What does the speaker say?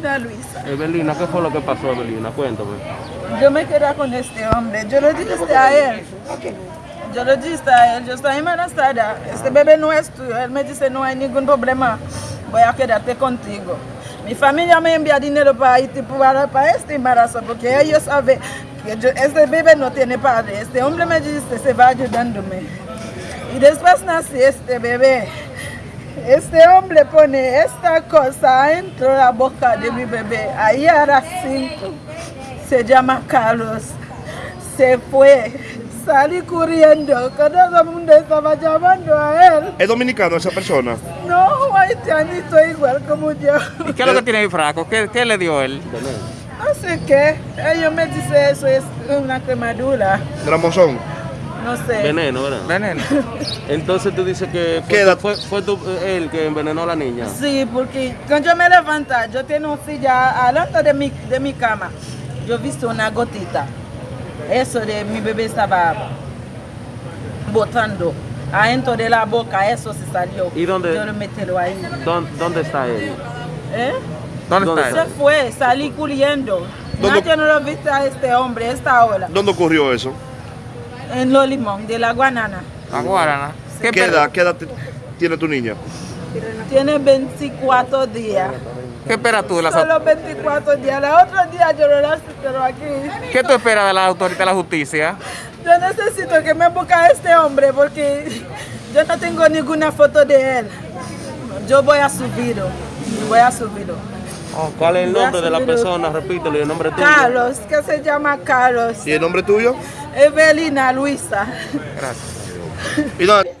Lina Luisa. Evelina, ¿qué fue lo que pasó, Evelina? Cuéntame. Yo me quedé con este hombre. Yo le dije a él. Yo le dije a él, yo estoy embarazada. Este bebé no es tuyo. Él me dice, no hay ningún problema. Voy a quedarte contigo. Mi familia me envía dinero para Haití para, para este embarazo porque ellos saben que yo- este bebé no tiene padre. Este hombre me dice, se va ayudándome. Y después nace este bebé. Este hombre pone esta cosa dentro de la boca de mi bebé. Ahí era cinco. Se llama Carlos. Se fue. Salí corriendo. Todo el mundo estaba llamando a él. ¿Es dominicano esa persona? No, haitianito igual como yo. ¿Y qué es lo que tiene ahí Fraco? ¿Qué, qué le dio él? No sé qué. Ellos me dicen eso es una quemadura. Gramosón. No sé. Veneno, ¿verdad? Veneno. Entonces tú dices que ¿Qué fue, fue, fue eh, él que envenenó a la niña. Sí, porque cuando yo me levanto, yo tengo silla alante de mi, de mi cama. Yo he visto una gotita. Eso de mi bebé estaba botando. Adentro de la boca, eso se salió. ¿Y dónde? Yo lo metí ahí. ¿Dónde, dónde está él? ¿Eh? ¿Dónde, ¿Dónde está Se él? fue, salí corriendo. ¿Dónde- Nadie no lo viste a este hombre, esta hora. ¿Dónde ocurrió eso? En Los Limón, de la Guanana. A Guarana. ¿Qué, ¿Qué pe- edad, qué edad tiene tu niña? Tiene 24 días. ¿Qué esperas tú de las Solo 24 días. La otra día yo lo lazo, pero aquí. ¿Qué tú esperas de la autoridad de la justicia? Yo necesito que me busque a este hombre porque yo no tengo ninguna foto de él. Yo voy a subirlo. Voy a subirlo. Oh, ¿Cuál es el nombre de la persona? Repítelo, ¿y el nombre tuyo? Carlos, que se llama Carlos. ¿Y el nombre tuyo? Evelina Luisa. Gracias. ¿Y dónde?